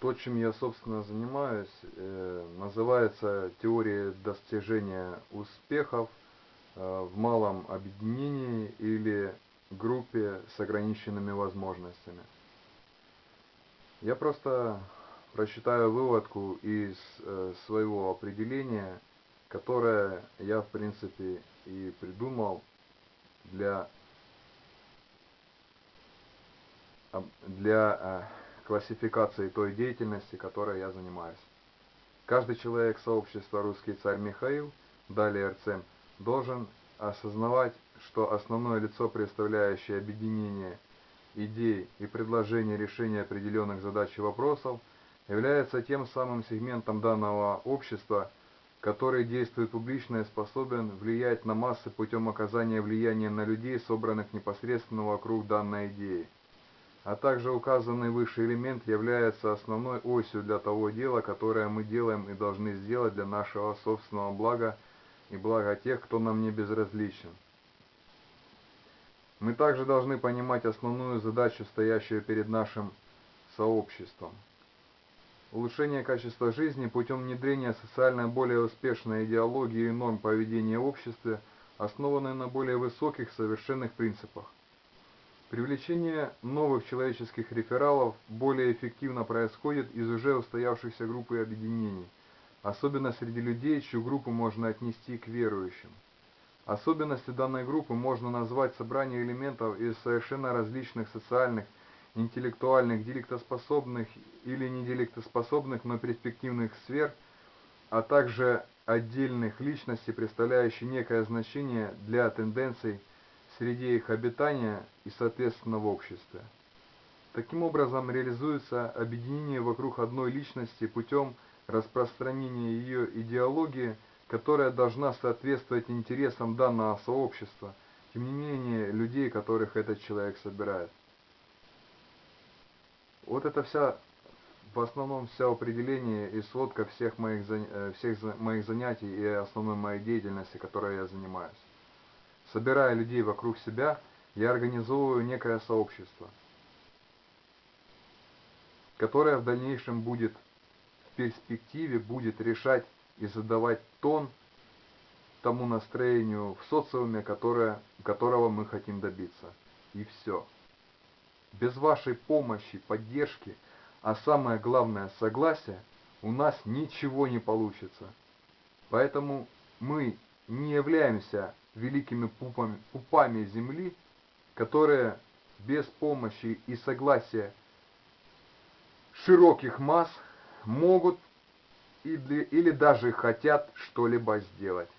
То, чем я, собственно, занимаюсь, э, называется теория достижения успехов э, в малом объединении или группе с ограниченными возможностями. Я просто прочитаю выводку из э, своего определения, которое я, в принципе, и придумал для, об- для э, классификации той деятельности, которой я занимаюсь. Каждый человек сообщества «Русский царь Михаил», далее РЦМ, должен осознавать, что основное лицо, представляющее объединение идей и предложений решения определенных задач и вопросов, является тем самым сегментом данного общества, который действует публично и способен влиять на массы путем оказания влияния на людей, собранных непосредственно вокруг данной идеи. А также указанный выше элемент является основной осью для того дела, которое мы делаем и должны сделать для нашего собственного блага и блага тех, кто нам не безразличен. Мы также должны понимать основную задачу, стоящую перед нашим сообществом. Улучшение качества жизни путем внедрения социально более успешной идеологии и норм поведения в обществе, основанной на более высоких совершенных принципах. Привлечение новых человеческих рефералов более эффективно происходит из уже устоявшихся групп и объединений, особенно среди людей, чью группу можно отнести к верующим. Особенностью данной группы можно назвать собрание элементов из совершенно различных социальных, интеллектуальных, деликтоспособных или неделиктоспособных, но перспективных сфер, а также отдельных личностей, представляющих некое значение для тенденций среде их обитания и, соответственно, в обществе. Таким образом, реализуется объединение вокруг одной личности путем распространения ее идеологии, которая должна соответствовать интересам данного сообщества, тем не менее людей, которых этот человек собирает. Вот это вся, в основном вся определение и сводка всех моих, э, всех моих занятий и основной моей деятельности, которой я занимаюсь. Собирая людей вокруг себя, я организовываю некое сообщество, которое в дальнейшем будет, в перспективе будет решать и задавать тон тому настроению в социуме, которое, которого мы хотим добиться. И все. Без вашей помощи, поддержки, а самое главное согласия, у нас ничего не получится. Поэтому мы не являемся великими пупами, пупами земли, которые без помощи и согласия широких масс могут или, или даже хотят что-либо сделать.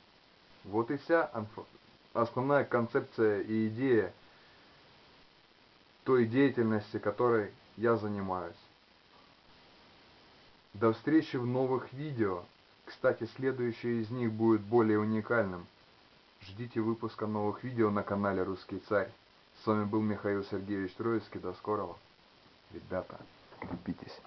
Вот и вся основная концепция и идея той деятельности, которой я занимаюсь. До встречи в новых видео. Кстати, следующее из них будет более уникальным. Ждите выпуска новых видео на канале Русский Царь. С вами был Михаил Сергеевич Троицкий. До скорого. Ребята, крепитесь.